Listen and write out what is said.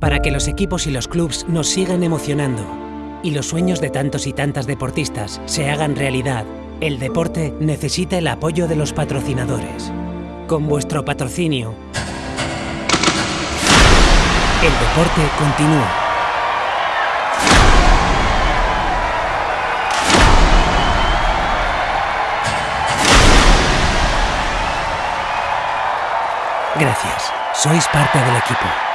para que los equipos y los clubs nos sigan emocionando y los sueños de tantos y tantas deportistas se hagan realidad, el deporte necesita el apoyo de los patrocinadores. Con vuestro patrocinio, el deporte continúa. Gracias. Sois parte del equipo.